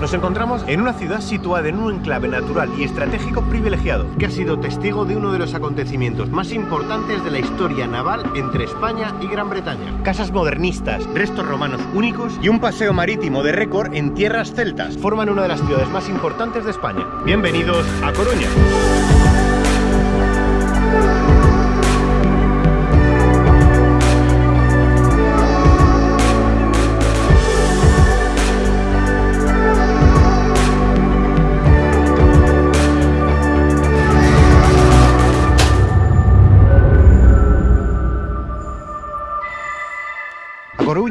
Nos encontramos en una ciudad situada en un enclave natural y estratégico privilegiado, que ha sido testigo de uno de los acontecimientos más importantes de la historia naval entre España y Gran Bretaña. Casas modernistas, restos romanos únicos y un paseo marítimo de récord en tierras celtas forman una de las ciudades más importantes de España. Bienvenidos a Coruña.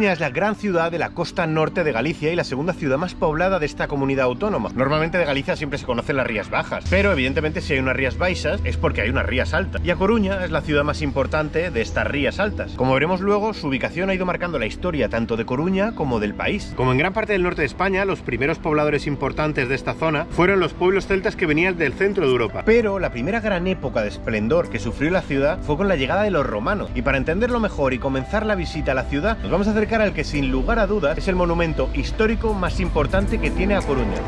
Coruña es la gran ciudad de la costa norte de Galicia y la segunda ciudad más poblada de esta comunidad autónoma. Normalmente de Galicia siempre se conocen las rías bajas, pero evidentemente si hay unas rías baixas es porque hay unas rías altas. Y a Coruña es la ciudad más importante de estas rías altas. Como veremos luego, su ubicación ha ido marcando la historia tanto de Coruña como del país. Como en gran parte del norte de España, los primeros pobladores importantes de esta zona fueron los pueblos celtas que venían del centro de Europa. Pero la primera gran época de esplendor que sufrió la ciudad fue con la llegada de los romanos. Y para entenderlo mejor y comenzar la visita a la ciudad, nos vamos a acercar al que sin lugar a dudas es el monumento histórico más importante que tiene a Coruña.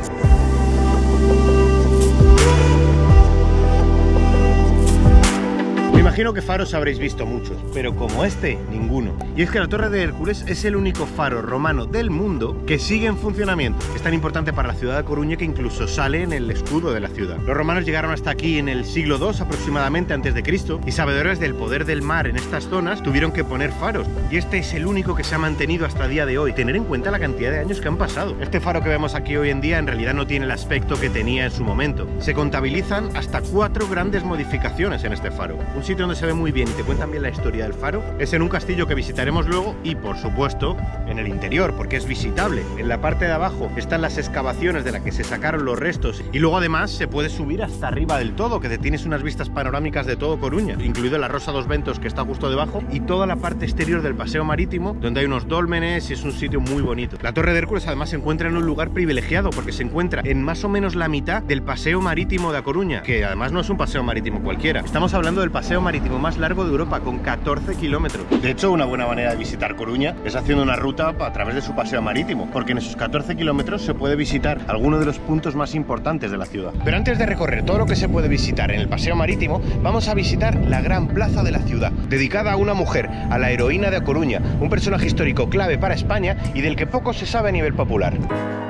Imagino que faros habréis visto muchos, pero como este, ninguno. Y es que la Torre de Hércules es el único faro romano del mundo que sigue en funcionamiento. Es tan importante para la ciudad de Coruña que incluso sale en el escudo de la ciudad. Los romanos llegaron hasta aquí en el siglo II aproximadamente antes de Cristo y sabedores del poder del mar en estas zonas tuvieron que poner faros. Y este es el único que se ha mantenido hasta el día de hoy. Tener en cuenta la cantidad de años que han pasado. Este faro que vemos aquí hoy en día en realidad no tiene el aspecto que tenía en su momento. Se contabilizan hasta cuatro grandes modificaciones en este faro. Un sitio donde se ve muy bien y te cuentan bien la historia del faro es en un castillo que visitaremos luego y por supuesto en el interior porque es visitable. En la parte de abajo están las excavaciones de las que se sacaron los restos y luego además se puede subir hasta arriba del todo que te tienes unas vistas panorámicas de todo Coruña, incluido la Rosa dos Ventos que está justo debajo y toda la parte exterior del paseo marítimo donde hay unos dólmenes y es un sitio muy bonito. La Torre de Hércules además se encuentra en un lugar privilegiado porque se encuentra en más o menos la mitad del paseo marítimo de A Coruña, que además no es un paseo marítimo cualquiera. Estamos hablando del paseo marítimo más largo de Europa, con 14 kilómetros. De hecho, una buena manera de visitar Coruña es haciendo una ruta a través de su paseo marítimo, porque en esos 14 kilómetros se puede visitar algunos de los puntos más importantes de la ciudad. Pero antes de recorrer todo lo que se puede visitar en el paseo marítimo, vamos a visitar la gran plaza de la ciudad, dedicada a una mujer, a la heroína de Coruña, un personaje histórico clave para España y del que poco se sabe a nivel popular.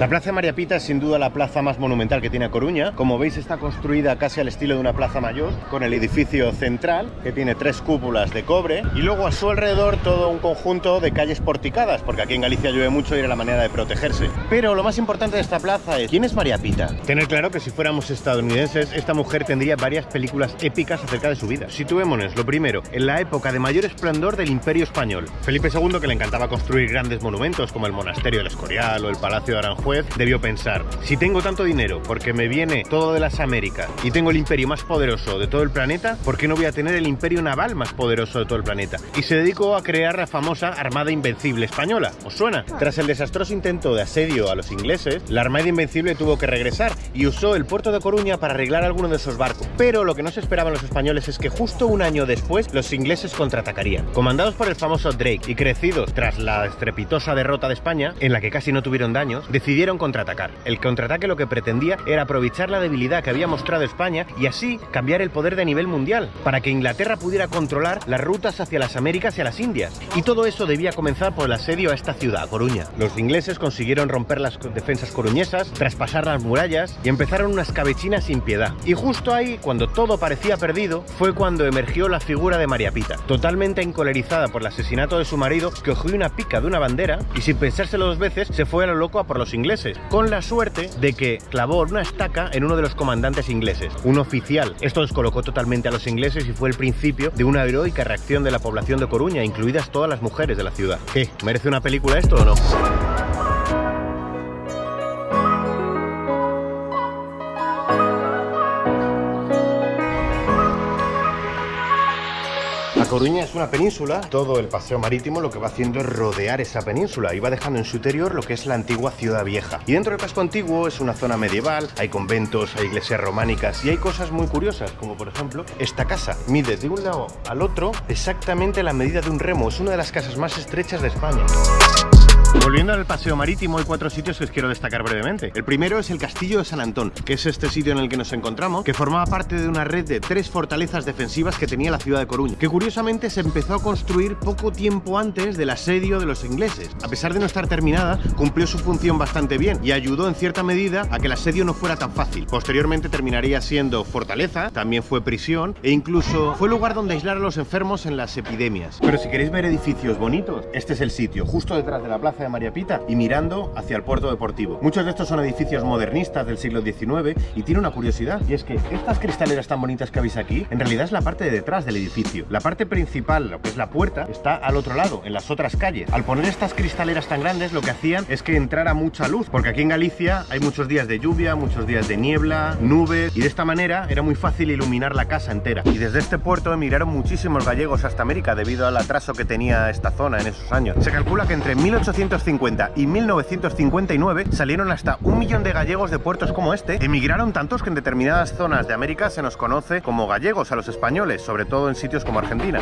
La Plaza María Pita es sin duda la plaza más monumental que tiene Coruña. Como veis está construida casi al estilo de una plaza mayor, con el edificio central, que tiene tres cúpulas de cobre, y luego a su alrededor todo un conjunto de calles porticadas, porque aquí en Galicia llueve mucho y era la manera de protegerse. Pero lo más importante de esta plaza es, ¿quién es María Pita? Tener claro que si fuéramos estadounidenses, esta mujer tendría varias películas épicas acerca de su vida. Situémonos, lo primero, en la época de mayor esplendor del Imperio Español. Felipe II, que le encantaba construir grandes monumentos, como el Monasterio del Escorial o el Palacio de Aranjuez, debió pensar, si tengo tanto dinero porque me viene todo de las Américas y tengo el imperio más poderoso de todo el planeta, ¿por qué no voy a tener el imperio naval más poderoso de todo el planeta? Y se dedicó a crear la famosa Armada Invencible Española. ¿Os suena? Tras el desastroso intento de asedio a los ingleses, la Armada Invencible tuvo que regresar y usó el puerto de Coruña para arreglar algunos de esos barcos. Pero lo que no se esperaban los españoles es que justo un año después los ingleses contraatacarían. Comandados por el famoso Drake y crecidos tras la estrepitosa derrota de España, en la que casi no tuvieron daños, decidieron contraatacar. El contraataque lo que pretendía era aprovechar la debilidad que había mostrado España y así cambiar el poder de nivel mundial, para que Inglaterra pudiera controlar las rutas hacia las Américas y a las Indias. Y todo eso debía comenzar por el asedio a esta ciudad, Coruña. Los ingleses consiguieron romper las defensas coruñesas, traspasar las murallas y empezaron una escabechina sin piedad. Y justo ahí, cuando todo parecía perdido, fue cuando emergió la figura de María Pita, totalmente encolerizada por el asesinato de su marido, que cogió una pica de una bandera y sin pensárselo dos veces se fue a lo loco a por los ingleses con la suerte de que clavó una estaca en uno de los comandantes ingleses, un oficial. Esto descolocó totalmente a los ingleses y fue el principio de una heroica reacción de la población de Coruña, incluidas todas las mujeres de la ciudad. ¿Qué? ¿Merece una película esto o no? Coruña es una península, todo el paseo marítimo lo que va haciendo es rodear esa península y va dejando en su interior lo que es la antigua ciudad vieja. Y dentro del casco antiguo es una zona medieval, hay conventos, hay iglesias románicas y hay cosas muy curiosas, como por ejemplo esta casa. Mide de un lado al otro exactamente la medida de un remo, es una de las casas más estrechas de España. Volviendo al paseo marítimo, hay cuatro sitios que os quiero destacar brevemente. El primero es el Castillo de San Antón, que es este sitio en el que nos encontramos, que formaba parte de una red de tres fortalezas defensivas que tenía la ciudad de Coruña, que curiosamente se empezó a construir poco tiempo antes del asedio de los ingleses. A pesar de no estar terminada, cumplió su función bastante bien y ayudó en cierta medida a que el asedio no fuera tan fácil. Posteriormente terminaría siendo fortaleza, también fue prisión e incluso fue lugar donde aislar a los enfermos en las epidemias. Pero si queréis ver edificios bonitos, este es el sitio, justo detrás de la plaza de María Pita y mirando hacia el puerto deportivo. Muchos de estos son edificios modernistas del siglo XIX y tiene una curiosidad y es que estas cristaleras tan bonitas que veis aquí en realidad es la parte de detrás del edificio. La parte principal, lo que es la puerta, está al otro lado, en las otras calles. Al poner estas cristaleras tan grandes lo que hacían es que entrara mucha luz, porque aquí en Galicia hay muchos días de lluvia, muchos días de niebla, nubes y de esta manera era muy fácil iluminar la casa entera. Y desde este puerto emigraron muchísimos gallegos hasta América debido al atraso que tenía esta zona en esos años. Se calcula que entre 1850 y 1959 salieron hasta un millón de gallegos de puertos como este. Emigraron tantos que en determinadas zonas de América se nos conoce como gallegos a los españoles, sobre todo en sitios como Argentina.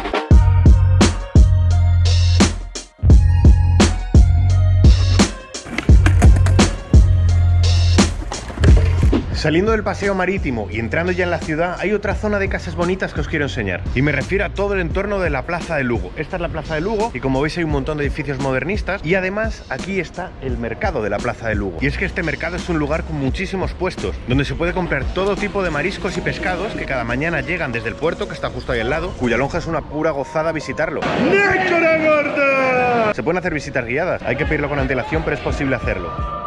Saliendo del paseo marítimo y entrando ya en la ciudad, hay otra zona de casas bonitas que os quiero enseñar. Y me refiero a todo el entorno de la Plaza de Lugo. Esta es la Plaza de Lugo y como veis hay un montón de edificios modernistas y además aquí está el mercado de la Plaza de Lugo. Y es que este mercado es un lugar con muchísimos puestos, donde se puede comprar todo tipo de mariscos y pescados que cada mañana llegan desde el puerto, que está justo ahí al lado, cuya lonja es una pura gozada visitarlo. Se pueden hacer visitas guiadas, hay que pedirlo con antelación, pero es posible hacerlo.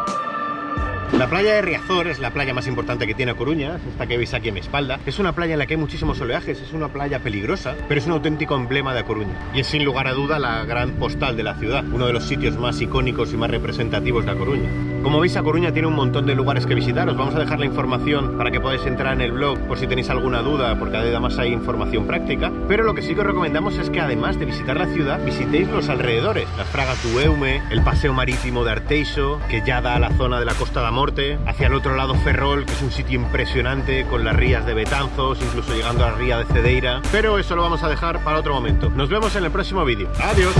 La playa de Riazor es la playa más importante que tiene Coruña, es esta que veis aquí a mi espalda. Es una playa en la que hay muchísimos oleajes, es una playa peligrosa, pero es un auténtico emblema de Coruña. Y es sin lugar a duda la gran postal de la ciudad, uno de los sitios más icónicos y más representativos de Coruña. Como veis, A Coruña tiene un montón de lugares que visitar. Os vamos a dejar la información para que podáis entrar en el blog por si tenéis alguna duda, porque además hay información práctica. Pero lo que sí que os recomendamos es que además de visitar la ciudad, visitéis los alrededores. Las Fragas Eume, el paseo marítimo de Arteixo, que ya da a la zona de la Costa da Morte, hacia el otro lado Ferrol, que es un sitio impresionante con las rías de Betanzos, incluso llegando a la ría de Cedeira. Pero eso lo vamos a dejar para otro momento. Nos vemos en el próximo vídeo. ¡Adiós!